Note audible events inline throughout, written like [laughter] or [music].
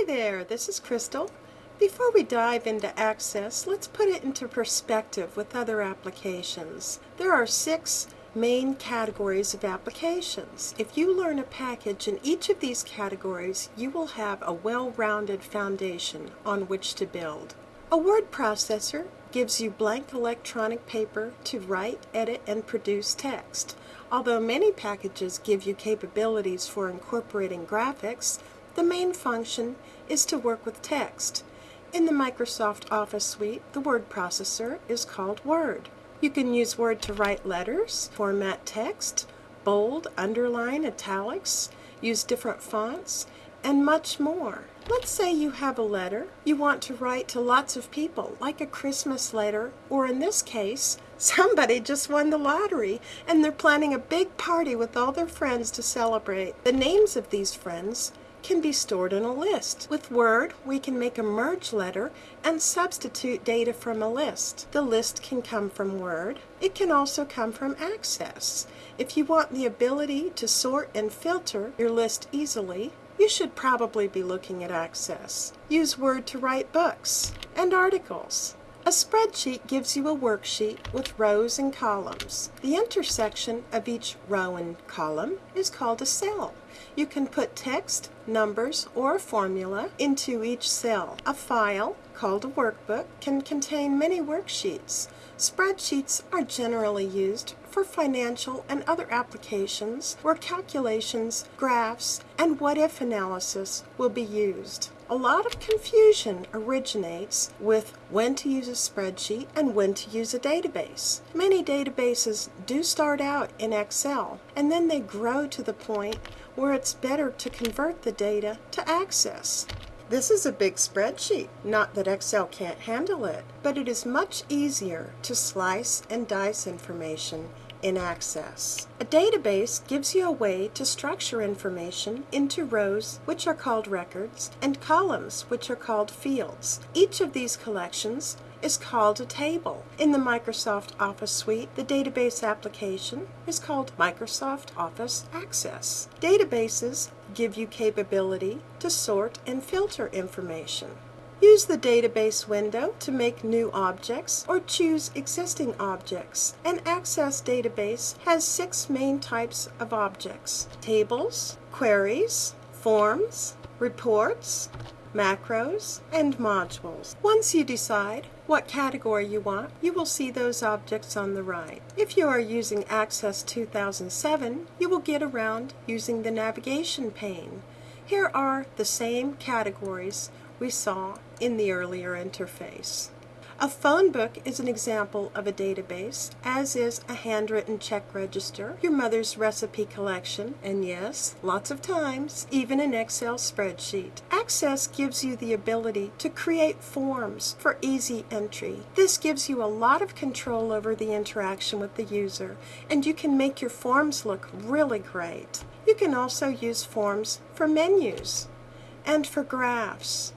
Hi there, this is Crystal. Before we dive into Access, let's put it into perspective with other applications. There are six main categories of applications. If you learn a package in each of these categories, you will have a well-rounded foundation on which to build. A word processor gives you blank electronic paper to write, edit, and produce text. Although many packages give you capabilities for incorporating graphics, the main function is to work with text. In the Microsoft Office suite, the word processor is called Word. You can use Word to write letters, format text, bold, underline, italics, use different fonts, and much more. Let's say you have a letter you want to write to lots of people, like a Christmas letter, or in this case, [laughs] somebody just won the lottery and they're planning a big party with all their friends to celebrate. The names of these friends can be stored in a list. With Word, we can make a merge letter and substitute data from a list. The list can come from Word. It can also come from Access. If you want the ability to sort and filter your list easily, you should probably be looking at Access. Use Word to write books and articles. A spreadsheet gives you a worksheet with rows and columns. The intersection of each row and column is called a cell. You can put text, numbers, or a formula into each cell. A file, called a workbook, can contain many worksheets. Spreadsheets are generally used for financial and other applications where calculations, graphs, and what-if analysis will be used. A lot of confusion originates with when to use a spreadsheet and when to use a database. Many databases do start out in Excel and then they grow to the point where it's better to convert the data to Access. This is a big spreadsheet. Not that Excel can't handle it, but it is much easier to slice and dice information in Access. A database gives you a way to structure information into rows, which are called records, and columns, which are called fields. Each of these collections is called a table. In the Microsoft Office suite, the database application is called Microsoft Office Access. Databases give you capability to sort and filter information. Use the database window to make new objects or choose existing objects. An Access database has six main types of objects. Tables, queries, forms, reports, macros, and modules. Once you decide what category you want, you will see those objects on the right. If you are using Access 2007, you will get around using the navigation pane. Here are the same categories we saw in the earlier interface. A phone book is an example of a database, as is a handwritten check register, your mother's recipe collection, and yes, lots of times, even an Excel spreadsheet. Access gives you the ability to create forms for easy entry. This gives you a lot of control over the interaction with the user, and you can make your forms look really great. You can also use forms for menus and for graphs.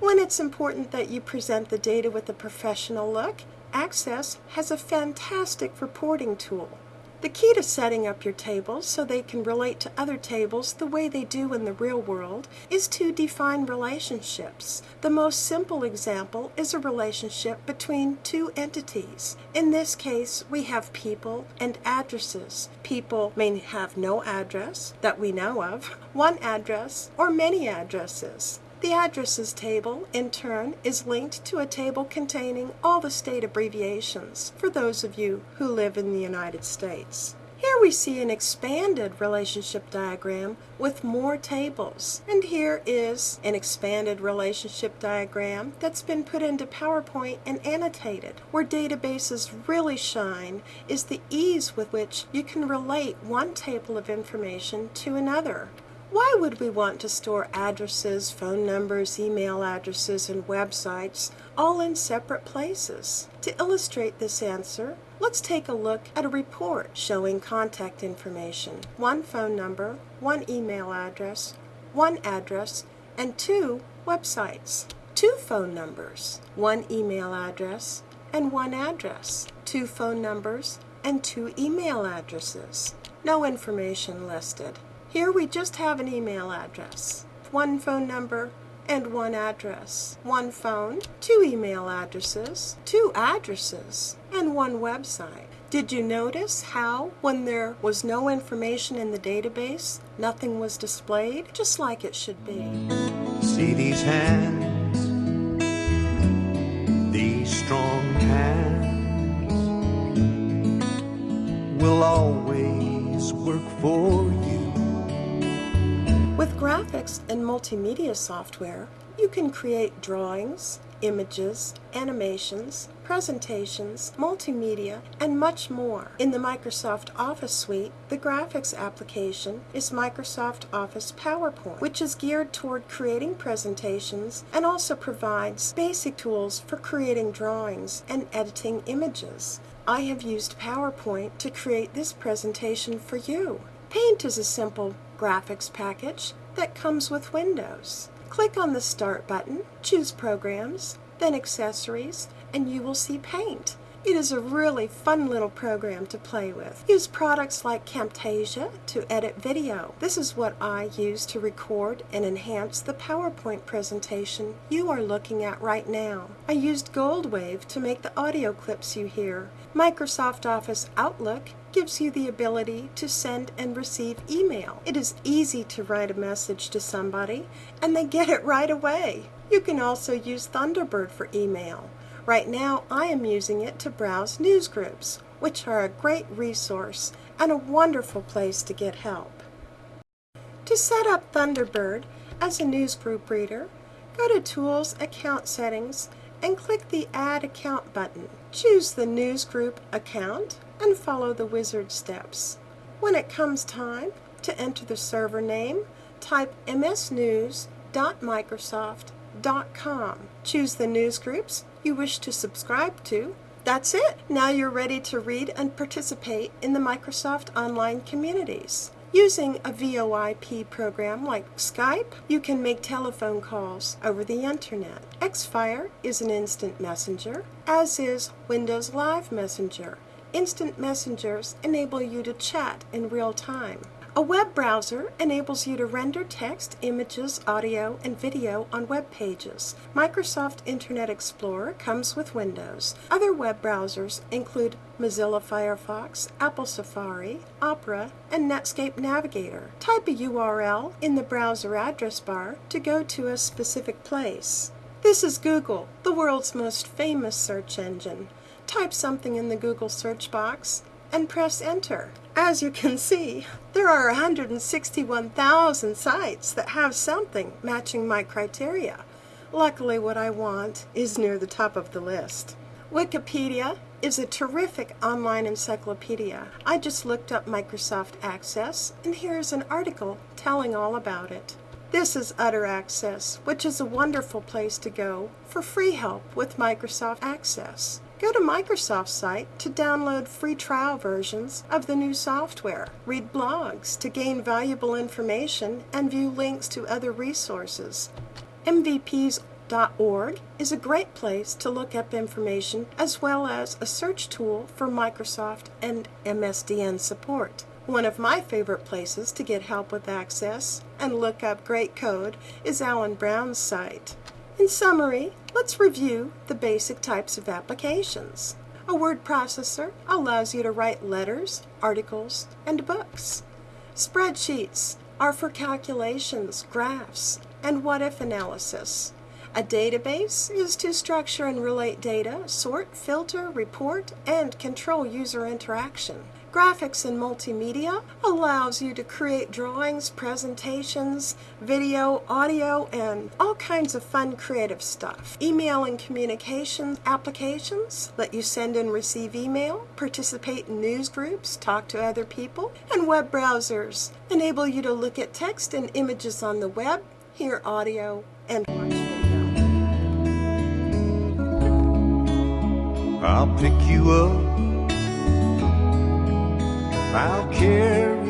When it's important that you present the data with a professional look, Access has a fantastic reporting tool. The key to setting up your tables so they can relate to other tables the way they do in the real world is to define relationships. The most simple example is a relationship between two entities. In this case, we have people and addresses. People may have no address that we know of, one address, or many addresses. The addresses table, in turn, is linked to a table containing all the state abbreviations for those of you who live in the United States. Here we see an expanded relationship diagram with more tables. And here is an expanded relationship diagram that's been put into PowerPoint and annotated. Where databases really shine is the ease with which you can relate one table of information to another. Why would we want to store addresses, phone numbers, email addresses, and websites all in separate places? To illustrate this answer, let's take a look at a report showing contact information, one phone number, one email address, one address, and two websites. Two phone numbers, one email address, and one address. Two phone numbers and two email addresses. No information listed. Here we just have an email address, one phone number, and one address, one phone, two email addresses, two addresses, and one website. Did you notice how, when there was no information in the database, nothing was displayed, just like it should be? See these hands, these strong hands will always work for you. With graphics and multimedia software, you can create drawings, images, animations, presentations, multimedia, and much more. In the Microsoft Office suite, the graphics application is Microsoft Office PowerPoint, which is geared toward creating presentations and also provides basic tools for creating drawings and editing images. I have used PowerPoint to create this presentation for you. Paint is a simple graphics package that comes with Windows. Click on the Start button, choose Programs, then Accessories, and you will see Paint. It is a really fun little program to play with. Use products like Camtasia to edit video. This is what I use to record and enhance the PowerPoint presentation you are looking at right now. I used Goldwave to make the audio clips you hear. Microsoft Office Outlook gives you the ability to send and receive email. It is easy to write a message to somebody and they get it right away. You can also use Thunderbird for email. Right now I am using it to browse news groups, which are a great resource and a wonderful place to get help. To set up Thunderbird as a news group reader, go to Tools Account Settings and click the Add Account button. Choose the news group account and follow the wizard steps. When it comes time to enter the server name, type msnews.microsoft.com. Choose the news groups you wish to subscribe to. That's it. Now you're ready to read and participate in the Microsoft online communities. Using a VoIP program like Skype, you can make telephone calls over the internet. Xfire is an instant messenger, as is Windows Live Messenger. Instant messengers enable you to chat in real time. A web browser enables you to render text, images, audio, and video on web pages. Microsoft Internet Explorer comes with Windows. Other web browsers include Mozilla Firefox, Apple Safari, Opera, and Netscape Navigator. Type a URL in the browser address bar to go to a specific place. This is Google, the world's most famous search engine. Type something in the Google search box and press enter. As you can see, there are 161,000 sites that have something matching my criteria. Luckily what I want is near the top of the list. Wikipedia is a terrific online encyclopedia. I just looked up Microsoft Access and here's an article telling all about it. This is Utter Access, which is a wonderful place to go for free help with Microsoft Access. Go to Microsoft's site to download free trial versions of the new software. Read blogs to gain valuable information and view links to other resources. MVPs.org is a great place to look up information as well as a search tool for Microsoft and MSDN support. One of my favorite places to get help with access and look up great code is Allen Browne's site. In summary, let's review the basic types of applications. A word processor allows you to write letters, articles, and books. Spreadsheets are for calculations, graphs, and what-if analysis. A database is to structure and relate data, sort, filter, report, and control user interaction. Graphics and multimedia allows you to create drawings, presentations, video, audio, and all kinds of fun creative stuff. Email and communication applications let you send and receive email, participate in news groups, talk to other people, and web browsers enable you to look at text and images on the web, hear audio, and watch video. I'll pick you up I'll carry